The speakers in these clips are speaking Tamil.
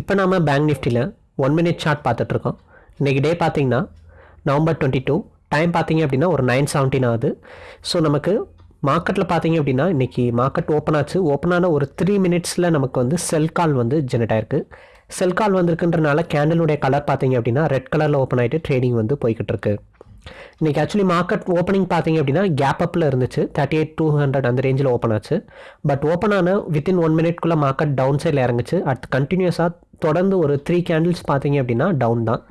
இப்போ நாம் பேங்க் நிஃப்டியில் ஒன் மினிட் சார்ட் பார்த்துட்ருக்கோம். இன்றைக்கி டே பார்த்திங்கன்னா நவம்பர் டுவெண்ட்டி டூ டைம் பார்த்திங்க அப்படின்னா ஒரு நைன் செவன்டீன் ஆகுது. ஸோ நமக்கு மார்க்கெட்டில் பார்த்தீங்க அப்படின்னா இன்றைக்கி மார்க்கெட் ஓப்பன் ஆச்சு. ஓப்பன் ஆன ஒரு த்ரீ மினிட்ஸில் நமக்கு வந்து செல் கால் வந்து ஜெனரேட் ஆயிருக்கு. செல் கால் வந்திருக்குன்றனால கேண்டலுடைய கலர் பார்த்தீங்க அப்படின்னா ரெட் கலரில் ஓப்பன் ஆகிட்டு ட்ரேடிங் வந்து போய்கிட்டு இருக்குது இன்றைக்கி ஆக்சுவலி மார்க்கெட் ஓப்பனிங் பார்த்தீங்க அப்படின்னா கேப் அப்பில் இருந்துச்சு. தேர்ட்டி எயிட் டூ ஹண்ட்ரட் அந்த ரேஞ்சில் ஓப்பன் ஆச்சு. பட் ஓப்பன் ஆன வித்தின் ஒன் மினிட்குள்ளே மார்க்கெட் டவுன் சைடில் இறங்குச்சு. அட் கண்டினியூஸாக தொடர்ந்து ஒரு த்ரீ கேண்டில்ஸ் பார்த்தீங்க அப்படின்னா டவுன் தான்.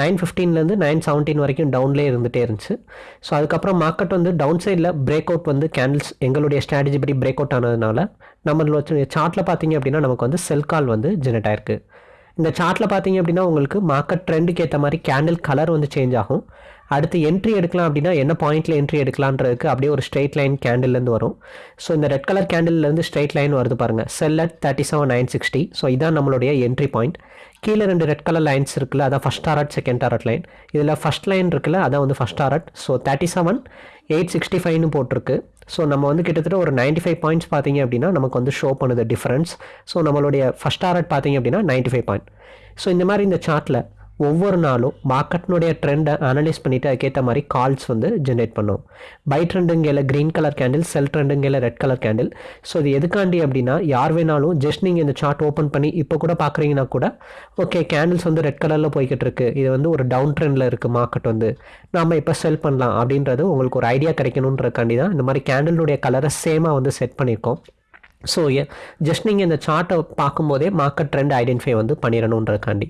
நைன் ஃபிஃப்டீன்லேருந்து நைன் செவன்டீன் வரைக்கும் டவுன்லேயே இருந்துகிட்டே இருந்துச்சு. ஸோ அதுக்கப்புறம் மார்க்கெட் வந்து டவுன் சைடில் பிரேக் அவுட் வந்து கேண்டில்ஸ் எங்களுடைய ஸ்ட்ராட்டஜி படி பிரேக் அவுட் ஆனதுனால நம்மளோட சார்ட்டில் பார்த்தீங்க அப்படின்னா நமக்கு வந்து செல் கால் வந்து ஜெனரேட் ஆயிருக்கு. இந்த சார்ட்டில் பார்த்தீங்க அப்படின்னா உங்களுக்கு மார்க்கெட் ட்ரெண்டுக்கு ஏற்ற மாதிரி கேண்டில் கலர் வந்து சேஞ்ச் ஆகும். அடுத்து என்ட்ரி எடுக்கலாம் அப்படின்னா என்ன பாயிண்ட்டில் என்ட்ரி எடுக்கலான்றதுக்கு அப்படியே ஒரு ஸ்ட்ரெயிட் லைன் கேண்டில்லேருந்து வரும். ஸோ இந்த ரெட் கலர் கேண்டில்லேருந்து ஸ்ட்ரெயிட் லைன் வருது பாருங்கள் sell at thirty seven nine sixty so இதான் நம்மளுடைய என்ட்ரி பாயிண்ட் கீழே ரெண்டு ரெட் கலர் லைன்ஸ் இருக்குல்ல அதான் first target second target line இதில் ஃபஸ்ட் லைன் இருக்குல்ல அதான் வந்து first target so thirty seven eight sixty ஃபைவ்னு போட்டிருக்கு. ஸோ நம்ம வந்து கிட்டத்தட்ட ஒரு நைன்ட்டி ஃபைவ் பாயிண்ட்ஸ் பார்த்தீங்க அப்படின்னா நமக்கு வந்து ஷோ பண்ணுது டிஃப்ரென்ஸ் ஸோ நம்மளுடைய ஃபஸ்ட் டாரட் பார்த்தீங்க அப்படின்னா நைன்ட்டி ஃபைவ் பாயிண்ட் ஸோ இந்த மாதிரி இந்த சார்ட்டில் ஒவ்வொரு நாளும் மார்க்கெட்னுடைய ட்ரெண்டை அனலைஸ் பண்ணிவிட்டு அதுக்கேற்ற மாதிரி கால்ஸ் வந்து ஜென்ரேட் பண்ணும். பை ட்ரெண்டுங்கையில் க்ரீன் கலர் கேண்டில் செல் ட்ரெண்டுங்கையில் ரெட் கலர் கேண்டில் ஸோ இது எதுக்காண்டி அப்படின்னா யார் வேணாலும் ஜஸ்ட் நீங்கள் இந்த சார்ட் ஓப்பன் பண்ணி இப்போ கூட பார்க்குறீங்கன்னா கூட ஓகே கேண்டில்ஸ் வந்து ரெட் கலரில் போய்கிட்டு இருக்கு. இது வந்து ஒரு டவுன் ட்ரெண்டில் இருக்குது மார்க்கெட் வந்து. நாம் இப்போ செல் பண்ணலாம் அப்படின்றது உங்களுக்கு ஒரு ஐடியா கிடைக்கணுன்றக்காண்டி தான் இந்த மாதிரி கேண்டிலுடைய கலரை சேமாக வந்து செட் பண்ணியிருக்கோம். ஸோ ஜஸ்ட் நீங்கள் இந்த சார்ட்டை பார்க்கும்போதே மார்க்கெட் ட்ரெண்ட் ஐடென்டிஃபை வந்து பண்ணிடணுன்றக்காண்டி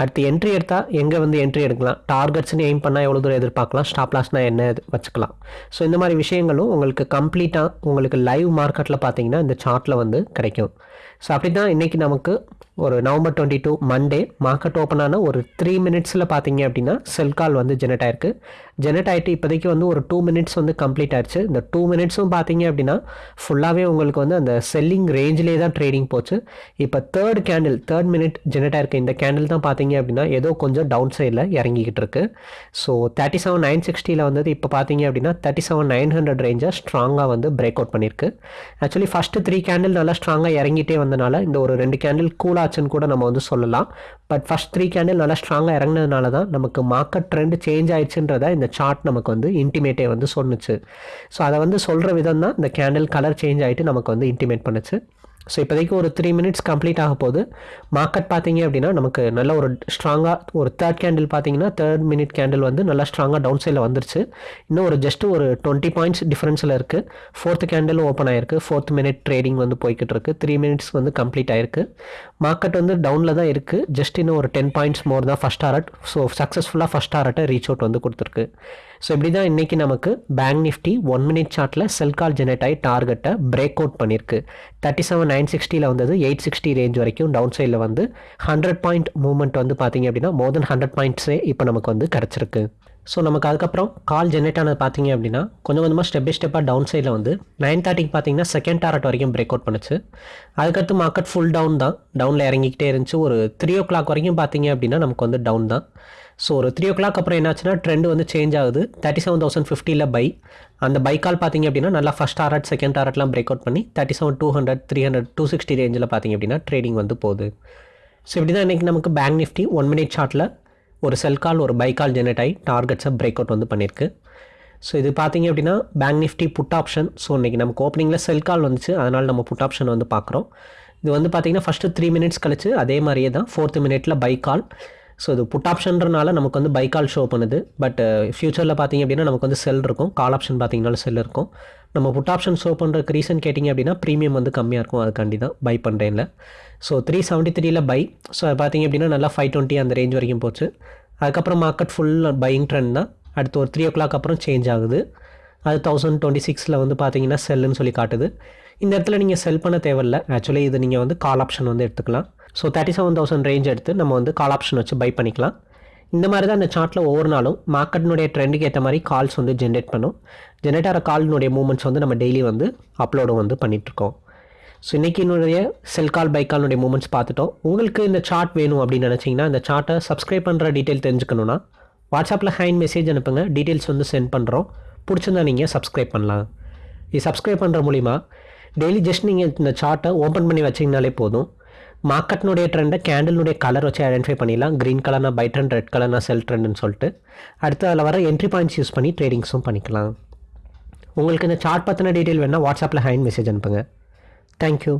அடுத்து என்ட்ரி எடுத்தால் எங்கே வந்து என்ட்ரி எடுக்கலாம்? டார்கெட்ஸ்னு எய்ம் பண்ணால் எவ்வளோ தூரம் எதிர்பார்க்கலாம்? ஸ்டாப்லாஸ்னால் என்ன வச்சுக்கலாம். ஸோ இந்த மாதிரி விஷயங்களும் உங்களுக்கு கம்ப்ளீட்டாக உங்களுக்கு லைவ் மார்க்கெட்டில் பார்த்தீங்கன்னா இந்த சார்ட்டில் வந்து கிடைக்கும். ஸோ அப்படி தான் இன்றைக்கி நமக்கு ஒரு November twenty two Monday market open ஆன ஒரு த்ரீ மினிட்ஸில் பார்த்தீங்க அப்படின்னா செல் கால் வந்து ஜெனரேட் ஆயிருக்கு. ஜெனரேட் ஆகிட்டு இப்போதைக்கு வந்து ஒரு டூ மினிட்ஸ் வந்து கம்ப்ளீட் ஆயிடுச்சு. இந்த டூ மினிட்ஸும் பார்த்தீங்க அப்படின்னா ஃபுல்லாகவே உங்களுக்கு வந்து அந்த செல்லிங் ரேஞ்சிலே தான் ட்ரேடிங் போச்சு. இப்போ third candle third minute generate ஆயிருக்கு இந்த கேண்டில் தான் பார்த்தீங்க அப்படின்னா ஏதோ கொஞ்சம் டவுன் சைடில் இறங்கிக்கிட்டு இருக்கு. ஸோ தேர்ட்டி செவன் நைன் சிக்ஸ்டியில் வந்தது இப்போ பார்த்தீங்க அப்படின்னா தேர்ட்டி செவன் நைன் ஹண்ட்ரட் ரேஞ்சை ஸ்ட்ராங்காக வந்து பிரேக் அவுட் பண்ணியிருக்கு. ஆக்சுவலி ஃபஸ்ட்டு த்ரீ கேண்டில் நல்லா ஸ்ட்ராங்காக இறங்கிட்டே வந்தனால இந்த ஒரு ரெண்டு கேண்டில் கூல் ஆச்சுன்னு கூட நம்ம வந்து சொல்லலாம். பட் ஃபஸ்ட் த்ரீ கேண்டில் நல்லா ஸ்ட்ராங்காக இறங்கினதுனால தான் நமக்கு மார்க்கெட் ட்ரெண்ட் சேஞ்ச் ஆயிடுச்சுன்றத இந்த சார்ட் நமக்கு வந்து இன்டிமேட்டே வந்து சொன்னுச்சு. ஸோ அதை வந்து சொல்கிற விதம் தான் இந்த கேண்டில் கலர் சேஞ்ச் ஆகிட்டு நமக்கு வந்து இன்டிமேட் பண்ணுச்சு. ஸோ இப்போதைக்கு ஒரு த்ரீ மினிட்ஸ் கம்ப்ளீட் ஆக போகுது. மார்க்கெட் பார்த்தீங்க அப்படின்னா நமக்கு நல்ல ஒரு ஸ்ட்ராங்காக ஒரு தேர்ட் கேண்டில் பார்த்தீங்கன்னா தேர்ட் மினிட் கேண்டில் வந்து நல்லா ஸ்ட்ராங்காக டவுன் சைடில் வந்துருச்சு. இன்னும் ஒரு ஜஸ்ட் ஒரு டுவெண்ட்டி பாயிண்ட்ஸ் டிஃப்ரென்ஸில் இருக்குது ஃபோர்த் கேண்டில் ஓப்பன் ஆயிருக்கு. ஃபோர்த் மினிட் ட்ரேடிங் வந்து போய்கிட்டு இருக்குது த்ரீ மினிட்ஸ் வந்து கம்ப்ளீட் ஆயிருக்கு. மார்க்கெட் வந்து டவுனில் தான் இருக்குது ஜஸ்ட் இன்னும் ஒரு டென் பாயிண்ட்ஸ் மோர் தான் ஃபஸ்ட் ஆரட் ஸோ சக்ஸஸ்ஃபுல்லாக ஃபஸ்ட் ஆரட்டை ரீச் அவுட் வந்து கொடுத்துருக்கு. ஸோ இப்படி தான் இன்றைக்கி நமக்கு பேங்க் நிஃப்டி ஒன் மினிட் சார்ட்டில் செல் கால் ஜெனரேட் ஆகி டார்கெட்டை பிரேக் அவுட் பண்ணியிருக்கு தேர்ட்டி செவன் நைன் சிக்ஸ்டியில் வந்தது எயிட் சிக்ஸ்டி ரேஞ்ச் வரைக்கும் டவுன் சைடில் வந்து ஹண்ட்ரட் பாயிண்ட் மூவ்மெண்ட் வந்து பார்த்தீங்க அப்படின்னா மோர் தென் ஹண்ட்ரட் பாயிண்ட்ஸே இப்போ நமக்கு வந்து கிடச்சிருக்கு. ஸோ நமக்கு அதுக்கப்புறம் கால் ஜென்ரேட் ஆனது பார்த்தீங்க அப்படின்னா கொஞ்சம் கொஞ்சமாக ஸ்டெப் பை ஸ்டெப்பாக டவுன் சைடில் வந்து நைன் தேர்ட்டிக்கு பார்த்தீங்கன்னா செகண்ட் டாரட் வரைக்கும் பிரேக் அவுட் பண்ணுச்சு. அதுக்கடுத்து மார்க்கெட் ஃபுல் டவுன் தான். டவுனில் இறங்கிக்கிட்டே இருந்துச்சு. ஒரு த்ரீ ஓ கிளாக் வரைக்கும் பார்த்தீங்க அப்படின்னா நமக்கு வந்து டவுன் தான். ஸோ ஒரு த்ரீ ஓ கிளாக் அப்புறம் என்னாச்சுன்னா ட்ரெண்ட் வந்து சேஞ்ச் ஆகுது. தேர்ட்டி செவன் தௌசண்ட் ஃபிஃப்டியில் பை அந்த பை கால் பார்த்தீங்க அப்படின்னா நல்லா ஃபஸ்ட் டாரட் செகண்ட் டாரட்லாம் பிரேக் அவுட் பண்ணி thirty seven two hundred three hundred two sixty ரேஞ்சில் பார்த்தீங்க அப்படின்னா ட்ரேடிங் வந்து போகுது. ஸோ இப்படி தான் இன்றைக்கி நமக்கு பேங்க் நிஃப்டி ஒன் மினிட் சார்ட்டில் ஒரு செல் கால் ஒரு பை கால் ஜெனரேட் ஆகி டார்கெட்ஸை பிரேக் அவுட் வந்து பண்ணியிருக்கு ஸோ இது பார்த்தீங்க அப்படின்னா bank nifty put option so இன்றைக்கி நமக்கு ஓப்பனிங்கில் செல் கால் வந்துச்சு. அதனால் நம்ம புட் ஆப்ஷன் வந்து பார்க்குறோம் இது வந்து பார்த்தீங்கன்னா ஃபஸ்ட்டு த்ரீ மினிட்ஸ் கழிச்சு அதே மாதிரியே தான். ஃபோர்த்து மினிட்டில் பை கால் ஸோ இது புட் ஆப்ஷன்றனால நமக்கு வந்து பை கால் ஷோ பண்ணுது. பட் ஃபியூச்சரில் uh, பார்த்தீங்க அப்படின்னா நமக்கு வந்து செல் இருக்கும். கால் ஆப்ஷன் பார்த்தீங்கன்னாலும் செல் இருக்கும். நம்ம புட் ஆப்ஷன் ஷோ பண்ணுறதுக்கு ரீசன் கேட்டிங்க அப்படின்னா ப்ரீமியம் வந்து கம்மியாக இருக்கும். அதுக்காண்டி தான் பை பண்ணுறேன்ல ஸோ த்ரீ செவன்ட்டி த்ரீல பை ஸோ பார்த்தீங்க அப்படின்னா நல்லா ஃபைவ் டுவெண்ட்டி அந்த ரேஞ்ச் வரைக்கும் போச்சு. அதுக்கப்புறம் மார்க்கெட் ஃபுல் பையிங் ட்ரெண்ட் தான். அடுத்து ஒரு த்ரீ ஓ கிளாக் அப்புறம் சேஞ்ச் ஆகுது. அது தௌசண்ட் டுவெண்ட்டி சிக்ஸில் வந்து பார்த்தீங்கன்னா செல்லுன்னு சொல்லி காட்டுது. இந்த இடத்துல நீங்கள் செல் பண்ண தேவையில்லை. ஆக்சுவலி இது நீங்கள் வந்து கால் ஆப்ஷன் வந்து எடுத்துக்கலாம். So thirty seven thousand range எடுத்து நம்ம வந்து கால் ஆப்ஷன் வச்சு பை பண்ணிக்கலாம். இந்த மாதிரி தான் இந்த சார்ட்டில் ஒவ்வொரு நாளும் மார்க்கெட்டினுடைய ட்ரெண்டுக்கு ஏற்ற மாதிரி கால்ஸ் வந்து ஜென்ரேட் பண்ணும். ஜென்ரேட் ஆகிற கால்னுடைய மூமெண்ட்ஸ் வந்து நம்ம டெய்லி வந்து அப்லோடு வந்து பண்ணிகிட்ருக்கோம் ஸோ இன்றைக்கி என்னுடைய செல் கால் பை கால்னுடைய மூமெண்ட்ஸ் பார்த்துட்டோம். உங்களுக்கு இந்த சார்ட் வேணும் அப்படின்னு நினச்சிங்கன்னா இந்த சார்ட்டை சப்ஸ்கிரைப் பண்ணுற டீட்டெயில் தெரிஞ்சுக்கணுன்னா வாட்ஸ்அப்பில் ஹேண்ட் மெசேஜ் அனுப்புங்க. டீட்டெயில்ஸ் வந்து சென்ட் பண்ணுறோம் பிடிச்சிருந்தா நீங்கள் சப்ஸ்கிரைப் பண்ணலாம். இது சப்ஸ்கிரைப் பண்ணுற மூலிமா டெய்லி ஜஸ்ட் நீங்கள் இந்த சார்ட்டை ஓப்பன் பண்ணி வச்சிங்கனாலே போதும். மார்க்கெட்னுடைய ட்ரெண்டை கேண்டில்னுடைய கலர் வச்சு ஐடென்டிஃபை பண்ணிடலாம். க்ரீன் கலர்னா பை ட்ரெண்ட் ரெட் கலர்னா செல் ட்ரெண்டுன்னு சொல்லிட்டு. அடுத்து அதில் வர என்ட்ரி பாயிண்ட்ஸ் யூஸ் பண்ணி ட்ரேடிங்ஸும் பண்ணிக்கலாம். உங்களுக்கு இந்த சார்ட் பற்றின டீட்டெயில் வேணால் வாட்ஸ்அப்பில் ஹேண்ட் மெசேஜ் அனுப்புங்க. தேங்க்யூ